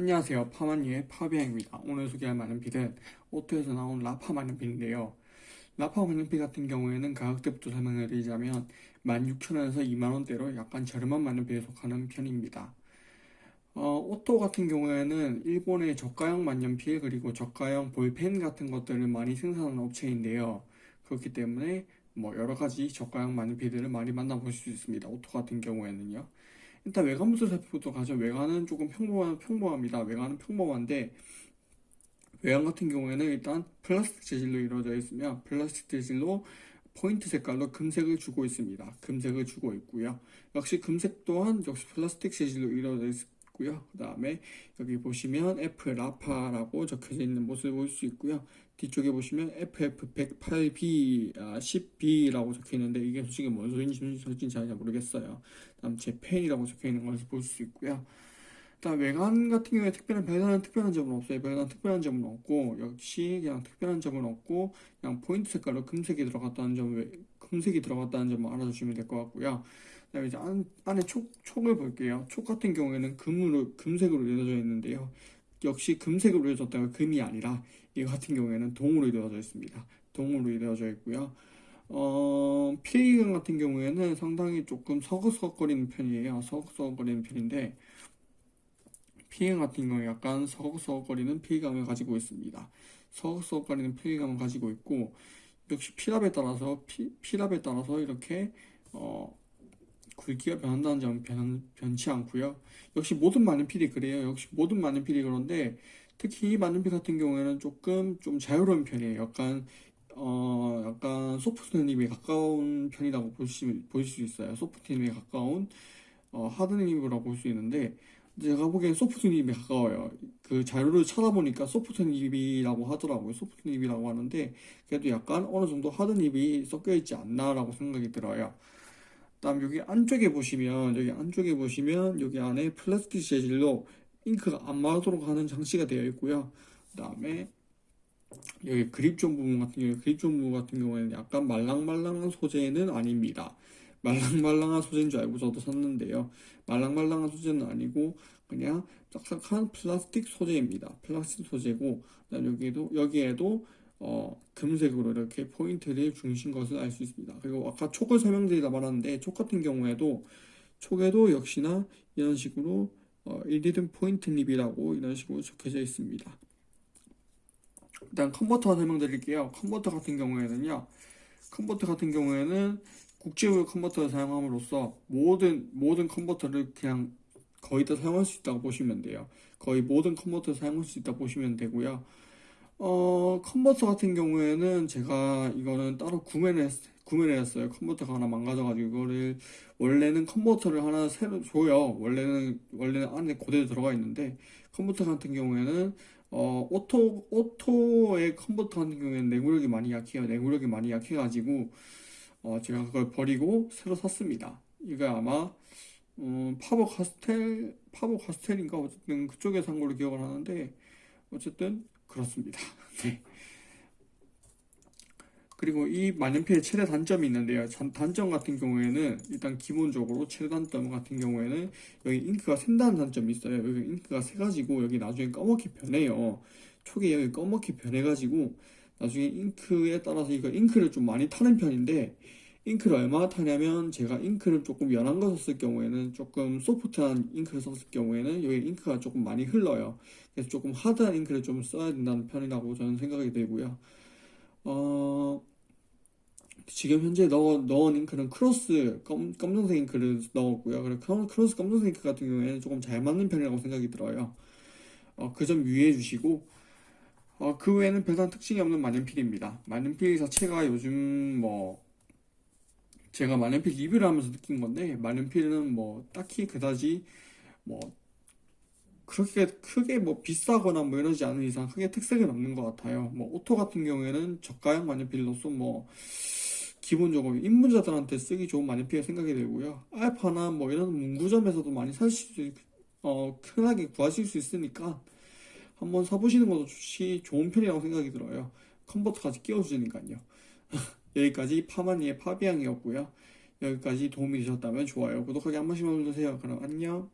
안녕하세요. 파마니의 파비앙입니다. 오늘 소개할 만년필은 오토에서 나온 라파 만년필인데요. 라파 만년필 같은 경우에는 가격대부터 설명을 드리자면 16,000원에서 2만원대로 약간 저렴한 만년필에 속하는 편입니다. 어, 오토 같은 경우에는 일본의 저가형 만년필 그리고 저가형 볼펜 같은 것들을 많이 생산하는 업체인데요. 그렇기 때문에 뭐 여러가지 저가형 만년필들을 많이 만나볼 수 있습니다. 오토 같은 경우에는요 일단 외관부터 살펴보도록 하죠. 외관은 조금 평범한, 평범합니다. 외관은 평범한데, 외관 같은 경우에는 일단 플라스틱 재질로 이루어져 있으며, 플라스틱 재질로 포인트 색깔로 금색을 주고 있습니다. 금색을 주고 있고요. 역시 금색 또한 역시 플라스틱 재질로 이루어져 있 고요. 그 다음에 여기 보시면 F 라파라고 적혀져 있는 모습을 볼 수 있고요. 뒤쪽에 보시면 FF108B, 아, 10B라고 적혀 있는데 이게 솔직히 뭔 소리인지 솔직히 잘 모르겠어요. 다음 제 펜이라고 적혀 있는 것을 볼 수 있고요. 일단 외관 같은 경우에 특별한 별다른 특별한 점은 없어요. 별다른 특별한 점은 없고 역시 그냥 특별한 점은 없고 그냥 포인트 색깔로 금색이 들어갔다는 점, 금색이 들어갔다는 점을 알아주시면 될 것 같고요. 그다음에 이제 안, 안에 촉, 촉을 볼게요. 촉 같은 경우에는 금으로 금색으로 이루어져 있는데요. 역시 금색으로 이루어졌다가 금이 아니라 이 같은 경우에는 동으로 이루어져 있습니다. 동으로 이루어져 있고요. 어, 피해감 같은 경우에는 상당히 조금 서걱서걱거리는 편이에요. 서걱서걱거리는 편인데 피해 같은 경우에 약간 서걱서걱거리는 피해감을 가지고 있습니다. 서걱서걱거리는 피해감을 가지고 있고 역시 피랍에 따라서 피, 피랍에 따라서 이렇게 어, 굵기가 변한다는 점 변, 변치 않고요. 역시 모든 만년필이 그래요. 역시 모든 만년필이 그런데 특히 이 만년필 같은 경우에는 조금 좀 자유로운 편이에요. 약간 어 약간 소프트님에 가까운 편이라고 보시, 보실 수 있어요. 소프트님에 가까운 어, 하드님이라고 볼 수 있는데 제가 보기엔 소프트님에 가까워요. 그 자료를 찾아보니까 소프트닙이라고 하더라고요. 소프트닙이라고 하는데 그래도 약간 어느 정도 하드닙이 섞여 있지 않나라고 생각이 들어요. 다음 여기 안쪽에 보시면 여기 안쪽에 보시면 여기 안에 플라스틱 재질로 잉크가 안 마르도록 하는 장치가 되어 있고요. 그 다음에 여기 그립존 부분 같은 경우 그립존 부분 같은 경우에는 약간 말랑말랑한 소재는 아닙니다. 말랑말랑한 소재인 줄 알고 저도 샀는데요. 말랑말랑한 소재는 아니고 그냥 딱딱한 플라스틱 소재입니다. 플라스틱 소재고 여기에도 여기에도 어, 금색으로 이렇게 포인트를 주신 것을 알 수 있습니다. 그리고 아까 촉을 설명드리다 말았는데 촉 같은 경우에도 촉에도 역시나 이런 식으로 어, iridium point nib이라고 이런 식으로 적혀져 있습니다. 일단 컨버터 설명드릴게요. 컨버터 같은 경우에는요. 컨버터 같은 경우에는 국제공용 컨버터를 사용함으로써 모든 모든 컨버터를 그냥 거의 다 사용할 수 있다고 보시면 돼요. 거의 모든 컨버터를 사용할 수 있다고 보시면 되고요. 어, 컨버터 같은 경우에는 제가 이거는 따로 구매를 했, 구매를 했어요. 컨버터가 하나 망가져가지고 이거를 원래는 컨버터를 하나 새로 줘요. 원래는 원래는 안에 고대로 들어가 있는데 컨버터 같은 경우에는 어, 오토 오토의 컨버터 같은 경우에는 내구력이 많이 약해요. 내구력이 많이 약해가지고 어, 제가 그걸 버리고 새로 샀습니다. 이거 아마 음, 파버 카스텔 파버 카스텔인가 어쨌든 그쪽에 산 걸로 기억을 하는데 어쨌든 그렇습니다. 네. 그리고 이 만년필의 최대 단점이 있는데요. 단점 같은 경우에는 일단 기본적으로 최대 단점 같은 경우에는 여기 잉크가 샌다는 단점이 있어요. 여기 잉크가 새가지고 여기 나중에 검게 변해요. 초기 여기 검게 변해가지고 나중에 잉크에 따라서 이거 잉크를 좀 많이 타는 편인데 잉크를 얼마나 타냐면 제가 잉크를 조금 연한 거 썼을 경우에는 조금 소프트한 잉크를 썼을 경우에는 여기 잉크가 조금 많이 흘러요. 그래서 조금 하드한 잉크를 좀 써야 된다는 편이라고 저는 생각이 되고요. 어 지금 현재 넣어, 넣은 잉크는 크로스 검, 검정색 잉크를 넣었고요. 그리고 크로스 검정색 잉크 같은 경우에는 조금 잘 맞는 편이라고 생각이 들어요. 어, 그 점 유의해 주시고 어, 그 외에는 별다른 특징이 없는 만년필입니다. 만년필 자체가 요즘 뭐 제가 만년필 리뷰를 하면서 느낀 건데 만년필은 뭐 딱히 그다지 뭐 그렇게 크게 뭐 비싸거나 뭐 이러지 않은 이상 크게 특색은 없는 것 같아요. 뭐 오토 같은 경우에는 저가형 만년필로서 뭐 기본적으로 입문자들한테 쓰기 좋은 만년필 생각이 들고요. 알파나 뭐 이런 문구점에서도 많이 사실 어 흔하게 구하실 수 있으니까 한번 사보시는 것도 좋지 좋은 편이라고 생각이 들어요. 컨버터까지 끼워주니까요. 여기까지 파마니의 파비앙이었고요. 여기까지 도움이 되셨다면 좋아요, 구독하기 한 번씩만 눌러주세요. 그럼 안녕.